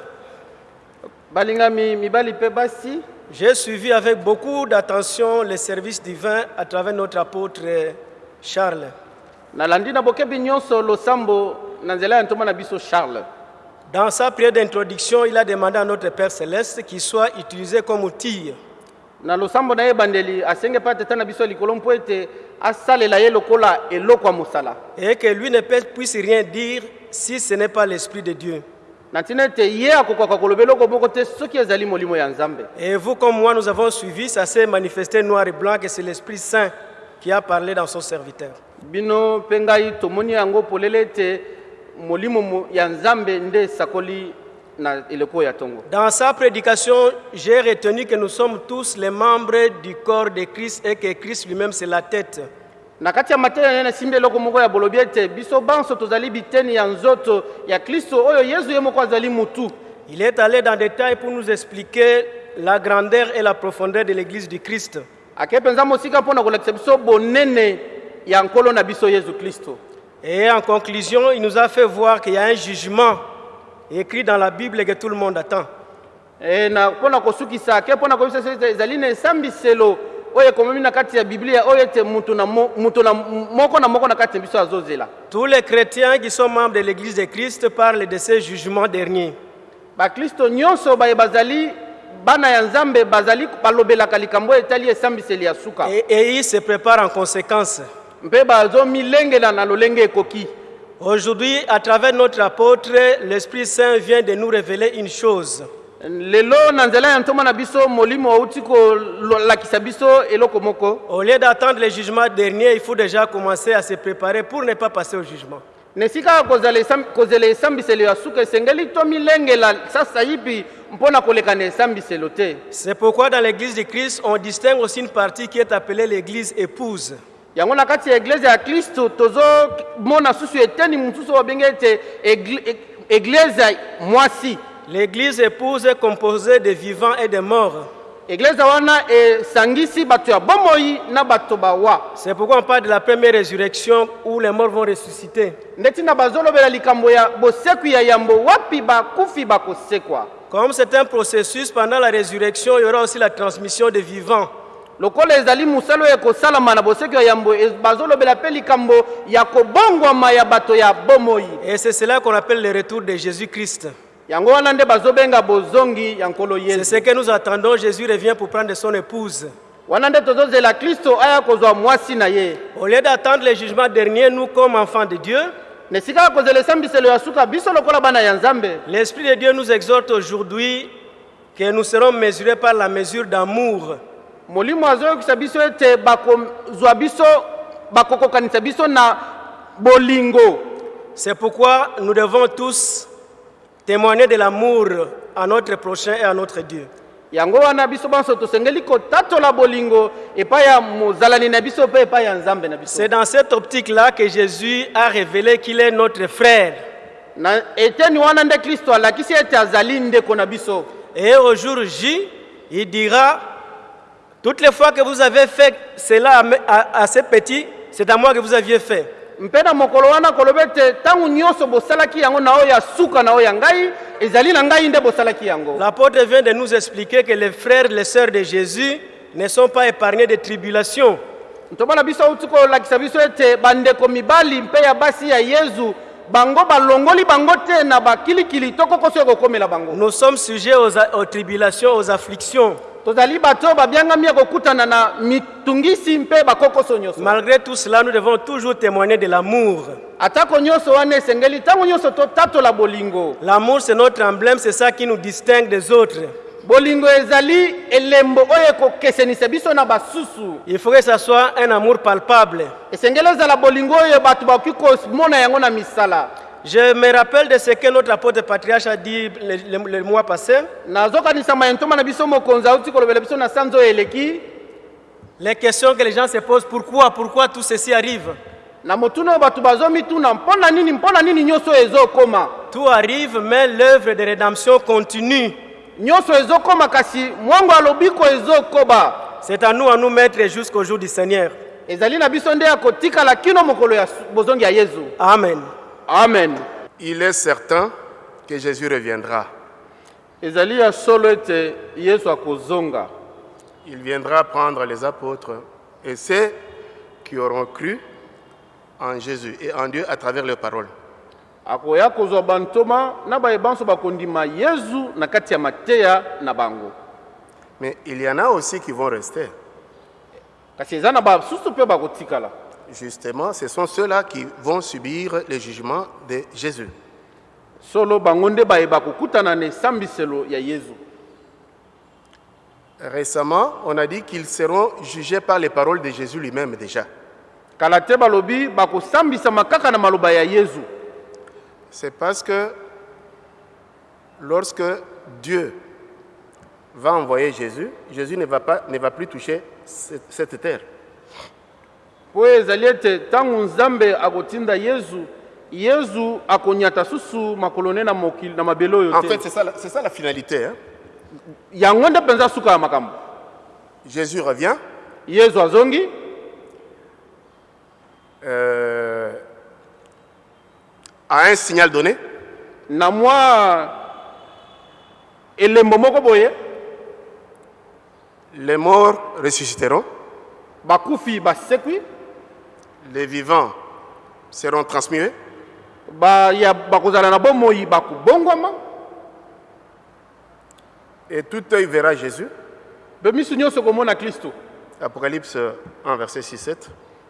j'ai suivi avec beaucoup d'attention les services divins à travers notre apôtre Charles. Dans sa prière d'introduction, il a demandé à notre Père céleste qu'il soit utilisé comme outil na losambo na ye ebandeli asenge mpe ateta na biso ya likolo mpo ete asalela ye lokola eloko ya mosala et que lui ne puisse rien dire si ce n'est pas l'Esprit de Dieu. Et vous comme moi, nous avons suivi, ça s'est manifesté noir et blanc que c'est l'Esprit Saint qui a parlé dans son serviteur. Dans sa prédication, j'ai retenu que nous sommes tous les membres du corps de Christ et que Christ lui-même c'est la tête. Na kati ya mateya naye nasimbi eloko moko ya bolobi ete biso banso tozali biteni ya nzoto ya kristo oyo yesu ye moko azali mutu Il est allé dans détail pour nous expliquer la grandeur et la profondeur de l'Église du Christ. ake mpenza mosika mpo na kolakisa biso bonene ya nkolo na biso yesu kristo Et en conclusion, il nous a fait voir qu'il y a un jugement écrit dans la Bible et que tout le monde attend. e, na mpo na kosukisa ake mpo na koyebisa biso ete ezali na esambiselo Tous les chrétiens qui sont membres de l'Église de Christ parlent de ce jugement dernier. Et, et ils se préparent en conséquence. Aujourd'hui, à travers notre apôtre, l'Esprit Saint vient de nous révéler une chose. Lelo na nzela ya ntoma na biso molimo auti kolakisa biso eloko moko Au lieu d'attendre le jugement dernier, il faut déjà commencer à se préparer pour ne pas passer au jugement. na esika kozela esambiselo ya suka esengeli tomilengela sasa yipi mpo na koleka na esambiselo te C'est pourquoi dans l'Église de Christ, on distingue aussi une partie qui est appelée l'Église épouse. yango na kati ya eglize ya kristo tozomona susu eteni mosusu babenge ete egli- eglize mwasi L'Église épouse est composée de vivants et de morts. bawa C'est pourquoi on parle de la première résurrection où les morts vont ressusciter. Comme c'est un processus, pendant la résurrection, il y aura aussi la transmission des vivants. lokola ezali mosala oyo ekosalama na bosekwi ya yambo e- bazolobela mpe likambo ya kobongwama ya bato ya bomoi Et c'est cela qu'on appelle le retour de Jésus-Christ. yango C'est ce que nous attendons. Jésus revient pour prendre son épouse. Au lieu d'attendre le jugement dernier, nous, comme enfants de Dieu, l'Esprit de Dieu nous exhorte aujourd'hui que nous serons mesurés par la mesure d'amour. C'est pourquoi nous devons tous témoigner de l'amour à notre prochain et à notre Dieu. yango wana biso banso tosengeli kotatola bolingo epai ya mozalani na biso mpe epai ya nzambe na biso C'est dans cette optique-là que Jésus a révélé qu'il est notre frère. na eteni wana nde kristo alakisi ete azali ndeko na biso Et au jour J, il dira, toutes les fois que vous avez fait cela à, me- à, à ces petits, c'est à moi que vous aviez fait. Mpe na mokolo wana koloba ete ntango nyonso bosalaki yango na oyo ya suka na oyo ya ngai ezali na ngai nde bosalaki yango L'apôtre vient de nous expliquer que les frères les sœurs de Jésus ne sont pas épargnés de tribulations. ntomona biso auti kolakisa biso ete bandeko mibali mpe ya basi ya yezu Nous sommes sujets aux, tribulations, aux afflictions. Malgré tout cela, nous devons toujours témoigner de l'amour. L'amour, c'est notre emblème, c'est ça qui nous distingue des autres. Bolingo ezali elembo oyo ekokesenisa biso na basusu Il faut que ce soit un amour palpable. esengeli ezala bolingo oyo bato bakoki komona yango na misala Je me rappelle de ce que notre apôtre patriarche a dit le, le- le mois passé. Les questions que les gens se posent, pourquoi, pourquoi tout ceci arrive? Tout arrive, mais l'œuvre de rédemption continue. C'est à nous à nous mettre jusqu'au jour du Seigneur. ezali na biso nde ya kotikala kino mokolo ya su- bozongi ya yezu Amen. amen Il est certain que Jésus reviendra. ezali ya solo ete yesu akozonga Il viendra prendre les apôtres et ceux qui auront cru en Jésus et en Dieu à travers leurs paroles. Akoya kozwa bantoma na bayebanso bakondima yesu na kati ya mateya na bango Mais il y en a aussi qui vont rester. kasi eza na basusu mpe bakotikala Justement, ce sont ceux-là qui vont subir le jugement de Jésus. solo bango nde bayeba kokutana na esambiselo ya yesu Récemment, on a dit qu'ils seront jugés par les paroles de Jésus lui-même déjà. kala te balobi bakosambisama kaka na maloba ya yesu C'est parce que lorsque Dieu va envoyer Jésus, Jésus ne va, pas, ne va plus toucher cette, cette terre. mpo ezali ete ntango nzambe akotinda yesu yesu akonyata susu makolo ne na mokili na mabele oyo En te fait, c'est ça, la- c'est ça la finalité. hein. yango nde mpenza suka ya makambo Jésus revient, yesu azongi euh, à un signal donné, na mwa elembo moko boye les morts ressusciteront, bakufi basekwi les vivants seront transmués, baya bakozala na bomoi bakobongwama et tout œil verra Jésus. mpe miso nyonso komona Apocalypse 1, verset 6-7.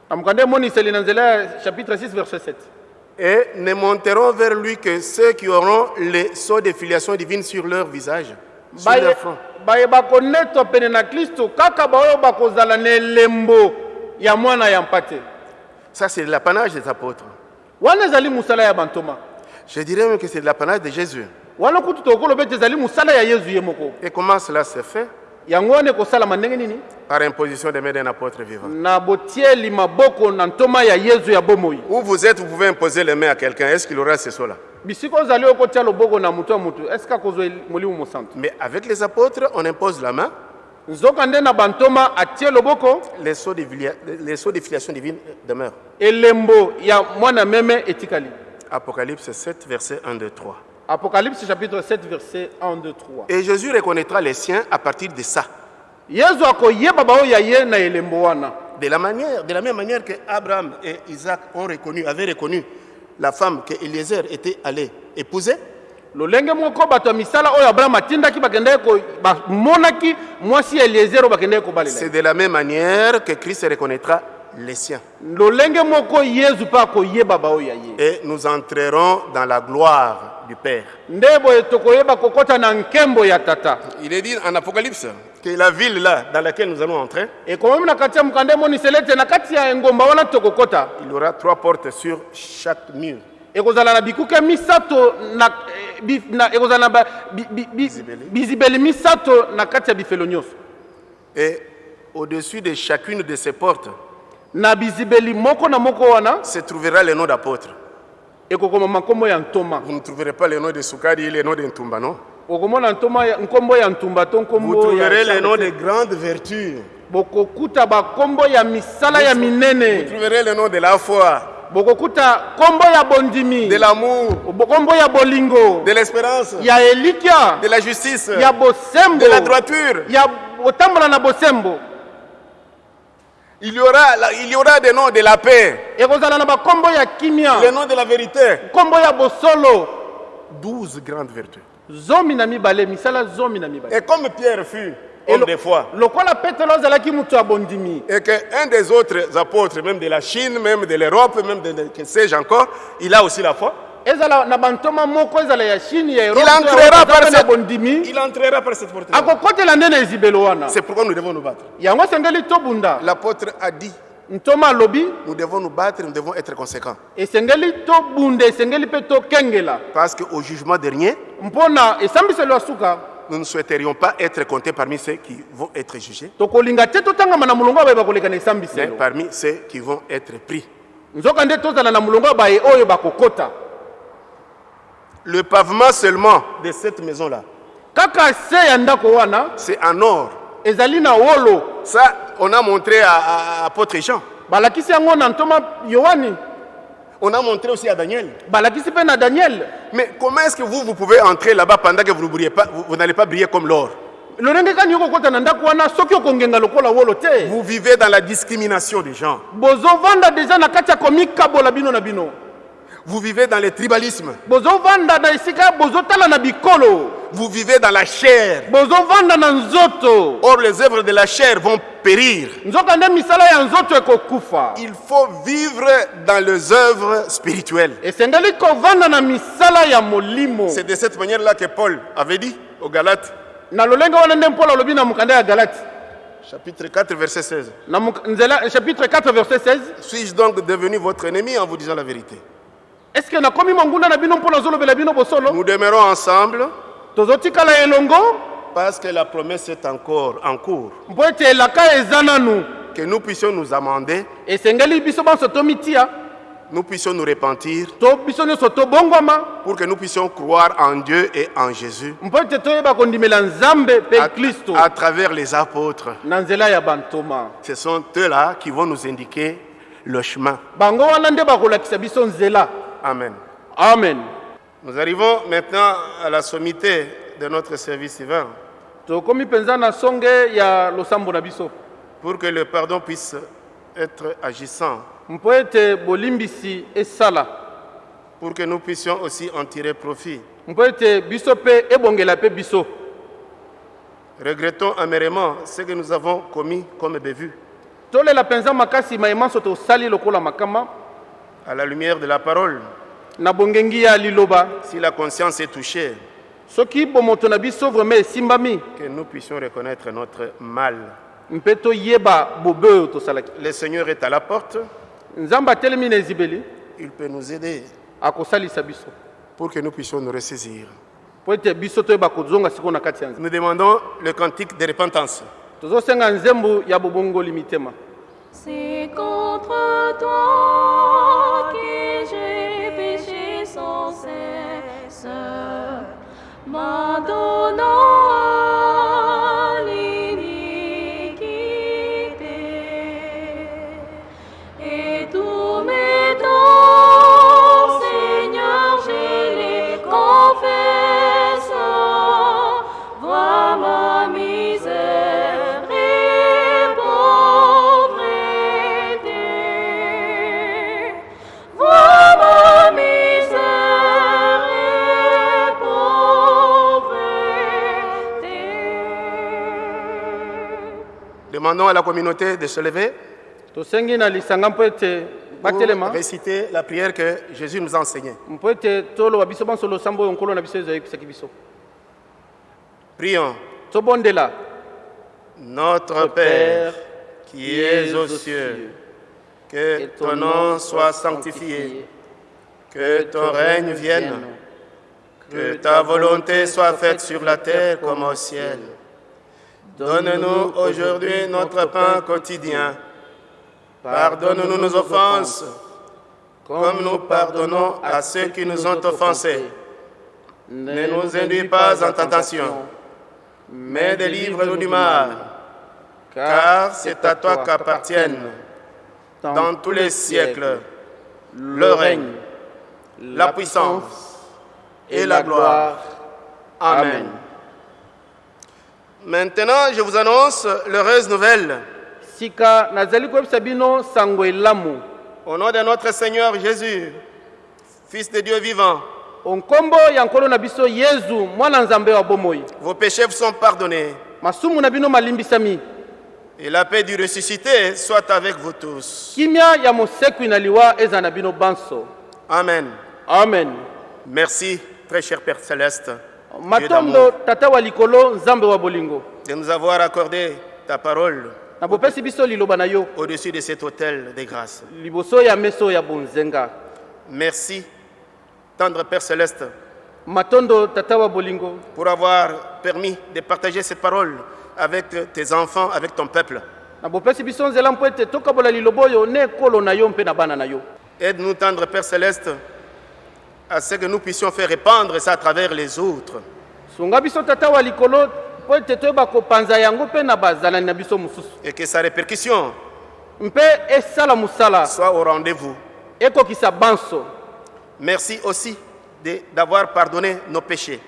na mokanda emoniseli na nzela ya chapitre 6 verset 7 Et ne monteront vers lui que ceux qui auront les sceaux de filiation divine sur leur visage, sur Baye- leur front. bayeba konetwa pene na kristo kaka baoyo bakozala na elembo ya mwana ya mpate Ça, c'est l'apanage des apôtres. wana ezali mosala ya bantoma Je dirais même que c'est l'apanage de Jésus. wana kutu tokoloba ete ezali mosala ya yesu ye moko Et comment cela se fait? Ndenge nini? Par imposition des mains d'un apôtre vivant. na botieli maboko na ntoma ya yesu ya bomoi Où vous êtes, vous pouvez imposer les mains à quelqu'un. Est-ce qu'il aura ce sceaux-là? Bisika ozali okotia loboko na motu ya motu eske akozwa molimo mosantu Mais avec les apôtres, on impose la main, nzoka nde na bantoma atie loboko les sceaux de, filiation divine demeurent. elembo ya mwana meme etikali Apocalypse 7, verset 1, 2, 3. Apocalypse chapitre 7 verset 1 2 3 Et Jésus reconnaîtra les siens à partir de ça. De la, manière, de la même manière que Abraham et Isaac ont reconnu, avaient reconnu la femme que Eliezer était allé épouser, lolenge moko bato ya misala oyo abraham atindaki bakendaki ko- bamonaki mwasi ya eliezer oyo bakendaki c'est kobalela de la même manière que Christ reconnaîtra les siens. Et nous entrerons dans la gloire du Père. Il est dit en Apocalypse que la ville là dans laquelle nous allons entrer, tokokɔta il y aura trois portes sur chaque mur. ekozala na bikuke misato na, bi- na ekozala na ba- bi- bi- bi- Bizibeli. bizibeli misato na kati ya bifelo nyonso Et au-dessus de chacune de ces portes se trouvera le nom d'apôtre. Vous ne trouverez pas le nom de Soukadi et le nom de Ntumba, non? Vous trouverez le nom de grandes vertus. bokokuta bakombo ya misala ya Vous trouverez le nom de la foi, bokokuta kombo ya bondimi. De l'amour, Bo- kombo ya bolingo. De l'espérance, ya elikya de la justice, ya bosembo. De la droiture. ya kotambola na bosembo Il y aura, la- il y aura des noms de la paix, ekozala na bakombo ya kimia le nom de la vérité. kombo ya bosolo Douze grandes vertus. Et comme Pierre fut homme de foi, et qu'un des autres apôtres, même de la Chine, même de l'Europe, même de, de- que sais-je encore, il a aussi la foi. Il entrera par cette, il entrera par cette porte. C'est pourquoi nous devons nous battre. L'apôtre a dit, nous devons nous battre, nous devons être conséquents. Parce qu'au jugement dernier, nous ne souhaiterions pas être comptés parmi ceux qui vont être jugés, mais parmi ceux qui vont être pris. nzoka nde tozala na molongo ya baye oyo bakokota Le pavement seulement de cette maison-là, kaka se ya ndako wana c'est en or. ezali na wolo Ça, on a montré à, à- à apôtre Jean. balakisi yango na ntoma yohani On a montré aussi à Daniel. balakisi mpe na daniel Mais comment est-ce que vous, vous pouvez entrer là-bas pendant que vous ne brillez pas, vous, vous n'allez pas briller comme l'or? Lolenge kani okokɔta na ndako wana soki okongenga lokola wolo te? Vous vivez dans la discrimination des gens. bozovanda deja na kati ya komikabola bino na bino Vous vivez dans le tribalisme. Vous vivez dans la chair. Or, les œuvres de la chair vont périr. Il faut vivre dans les œuvres spirituelles. molimo C'est de cette manière-là que Paul avait dit aux Galates, chapitre 4, verset 16. na mok- nzela chapitre 4 verset 16 Suis-je donc devenu votre ennemi en vous disant la vérité? Est ce que nakomi monguna na bino mpo nazolobela bino bosolo? Nous demeurons ensemble. Tozotikala elongo? Parce que la promesse est encore en cours. mpo ete elaka eza nanu? Que nous puissions nous amender, esengeli biso banso tomitia. Nous puissions nous repentir. Pour que nous puissions croire en Dieu et en Jésus. À, à travers les apôtres. na Ce sont eux-là qui vont nous indiquer le chemin. Amen. amen. Nous arrivons maintenant à la sommité de notre service divin. Pour que le pardon puisse être agissant, pour que nous puissions aussi en tirer profit. Regrettons amèrement ce que nous avons commis comme bévue. À la lumière de la parole, liloba. Si la conscience est touchée, soki bomoto na biso vraimen esimbami. que nous puissions reconnaître notre mal. mpe toyeba bobe oyo tosalaki Le Seigneur est à la porte, nzambe atelemi na ezibeli. Il peut nous aider akosalisa biso. pour que nous puissions nous ressaisir. mpo ete biso toyeba kozonga sikoyo na kati ya nzambe. Nous demandons le cantique de repentance. tozosenga nzembo ya bobongoli mitema C'est contre toi que j'ai péché sans cesse, m'adonnant Demandons à la communauté de se lever tosengi na lisanga mpo ete pour batelema réciter la prière que Jésus nous a enseignée. mpo ete toloba biso banso losambo oyo nkolo na biso ezo ayebisaki biso Prions. tobondela Notre Père qui es aux cieux, que ton nom soit sanctifié, que ton règne vienne, que ta volonté soit faite sur la terre comme au ciel. Donne-nous aujourd'hui notre pain quotidien. Pardonne-nous nos offenses, comme nous pardonnons à ceux qui nous ont offensés. Ne nous induis pas en tentation, mais délivre-nous du mal, car c'est à toi qu'appartiennent, dans tous les siècles, le règne, la puissance et la gloire. Amen. Maintenant, je vous annonce l'heureuse nouvelle. Au nom de notre Seigneur Jésus, Fils de Dieu vivant, vos péchés vous sont pardonnés. Et la paix du ressuscité soit avec vous tous. Amen. amen Merci, très cher Père Céleste, matondo d'amour, tata wa likolo nzambe wa bolingo. De nous avoir accordé ta parole na bopesi biso liloba na yo. au-dessus de cet hôtel de grâce. liboso ya meso ya bonzenga. Merci, tendre Père Céleste, matondo tata wa bolingo. pour avoir permis de partager cette parole avec tes enfants, avec ton peuple. na bopesi biso nzela mpo ete tokabola liloba oyo na ekolo na yo mpe na bana na yo. Aide-nous, tendre Père Céleste, à ce que nous puissions faire répandre ça à travers les autres. et que sa répercussion soit au rendez-vous. Merci aussi d'avoir pardonné nos péchés.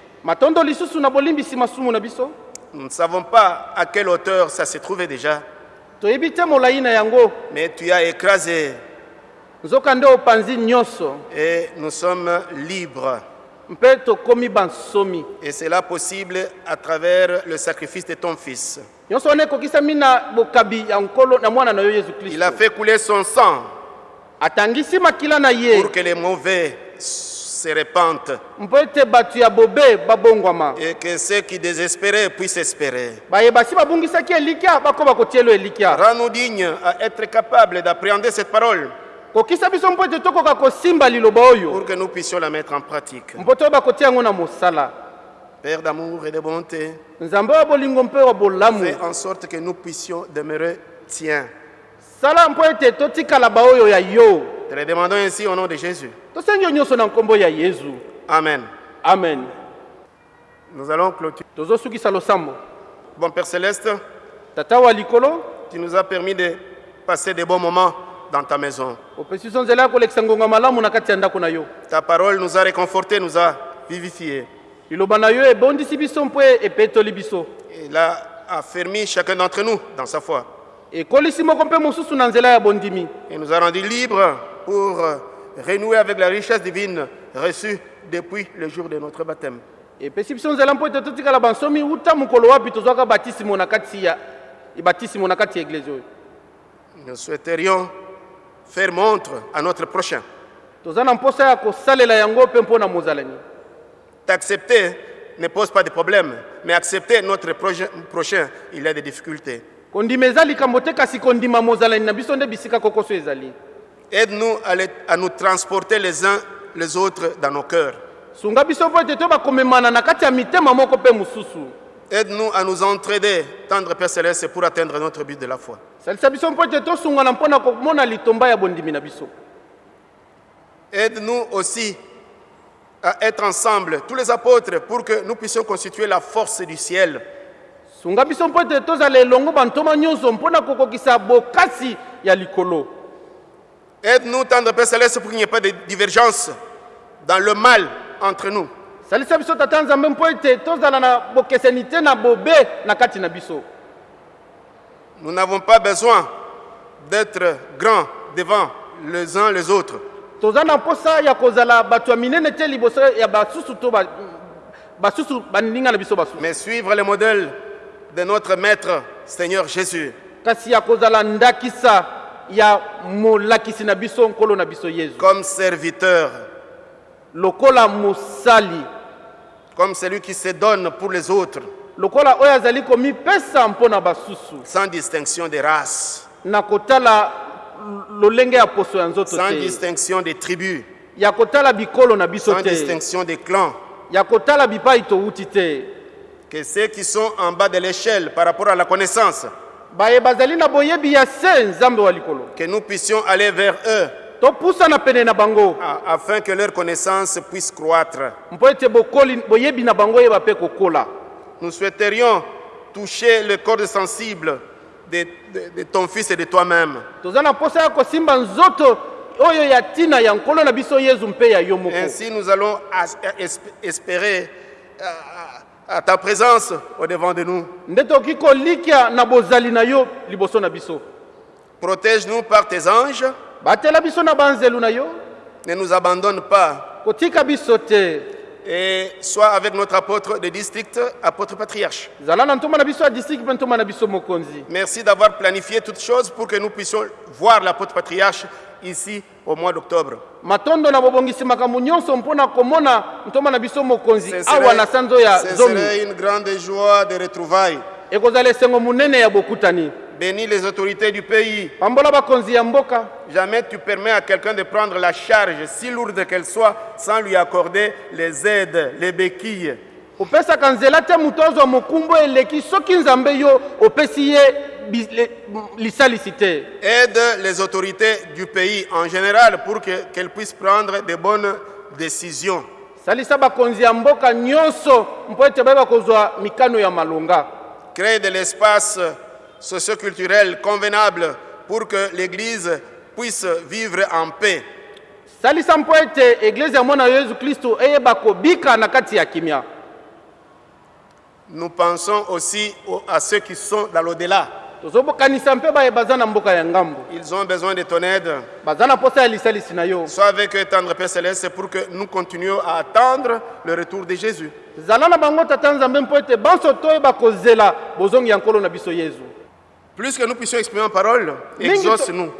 Nous ne savons pas à quelle hauteur ça se trouvait déjà, mais tu as écrasé nzoka nde opanzi nyonso et nous sommes libres. Et c'est là possible à travers le sacrifice de ton Fils. Il a fait couler son sang pour que les mauvais se répandent et que ceux qui désespéraient puissent espérer. Rends-nous dignes à être capables d'appréhender cette parole kokisa biso mpo ete tokoka kosimba liloba oyo pour que nous puissions la mettre en pratique. mpo toyeba kotia yango na mosala Père d'amour et de bonté, fais en sorte que nous puissions demeurer tiens. Te le demandons ainsi au nom de Jésus. Amen. amen Nous allons clôturer. Bon Père Céleste, tu nous as permis de passer des bons moments dans ta maison. Ta parole nous a réconfortés, nous a vivifiés. biso Il a affermi chacun d'entre nous dans sa foi. Il nous a rendus libres pour renouer avec la richesse divine reçue depuis le jour de notre baptême. Nous souhaiterions faire montre à notre prochain. T'accepter ne pose pas de problème, mais accepter notre prochain, il y a des difficultés. Aide-nous à, à nous transporter les uns les autres dans nos cœurs. Aide-nous à nous entraider, tendre Père Céleste, pour atteindre notre but de la foi. Salisa biso mpo ete tosungana mpo na komona litomba ya bondimi na biso Aide-nous aussi à être ensemble, tous les apôtres, pour que nous puissions constituer la force du ciel. sunga biso mpo ete tozala elongo bantoma nyonso mpo na kokokisa bokasi ya likolo Aide-nous, tendre Père Céleste, pour qu'il n'y ait pas de divergence dans le mal entre nous. salisa biso tata nzambe mpo ete tozala na bokeseni te na bobe na kati na biso Nous n'avons pas besoin d'être grands devant les uns les autres. toza na mposa ya kozala bato ya minene te liboso ya basusu to ba- basusu baninga na biso basusu. Mais suivre le modèle de notre Maître Seigneur Jésus. kasi ya kozala ndakisa ya molakisi na biso nkolo na biso yesu comme serviteur, lokola mosali. Comme celui qui se donne pour les autres, lokola oyo azali komipesa mpo na basusu. Sans distinction de race, na kotala lolenge ya poso ya nzoto sans distinction de tribus, ya kotala bikolo na biso sans te. distinction de clans. ya kotala bipai towuti te. Que ceux qui sont en bas de l'échelle par rapport à la connaissance, baye bazali na boyebi ya se nzambe wa likolo. Que nous puissions aller vers eux. Topusana pene na bango. Afin que leur connaissance puisse croître. mpo ete boyebi na bango oyeba mpe kokola Nous souhaiterions toucher le corps sensible de, de- de ton Fils et de toi-même. Ainsi, nous allons es- espérer à, à- à ta présence au-devant de nous. Protège-nous par tes anges. Ne nous abandonne pas. Et sois avec notre apôtre de district, apôtre patriarche. Merci d'avoir planifié toutes choses pour que nous puissions voir l'apôtre patriarche ici au mois d'octobre. Ce serait une grande joie de retrouvailles. Bénis les autorités du pays. Jamais tu permets à quelqu'un de prendre la charge, si lourde qu'elle soit, sans lui accorder les aides, les béquilles. opesaka nzela te moto azwa mokumbu eleki soki nzambe yo opesi ye bi- le- lisalisi te Aide les autorités du pays en général pour que- qu'elles puissent prendre de bonnes décisions. salisa bakonzi ya mboka nyonso mpo ete bayeba kozwa mikano ya malonga Crée de l'espace socioculturel convenable pour que l'Église puisse vivre en paix. salisa mpo ete eglize ya mwana yesu kristo eyeba kobika na kati ya kimia Nous pensons aussi au- à ceux qui sont dans l'au-delà. Ils ont besoin de ton aide. Sois avec eux, tendre Père Céleste, pour que nous continuions à attendre le retour de Jésus. Plus que nous puissions exprimer en parole, exauce-nous.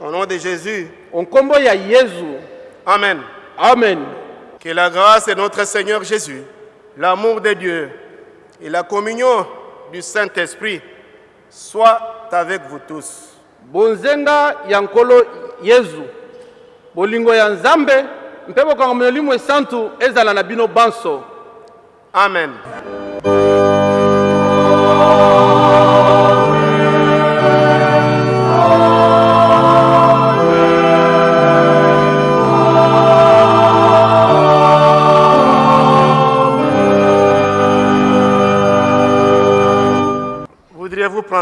Au nom de Jésus. Amen. amen Que la grâce de notre Seigneur Jésus, l'amour de Dieu et la communion du Saint-Esprit soient avec vous tous. bonzenga ya nkolo yesu bolingo ya nzambe mpe bokango molimo esantu ezala na bino banso Amen. Voudriez-vous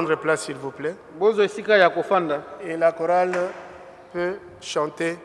prendre place, s'il vous plaît. Et la chorale peut chanter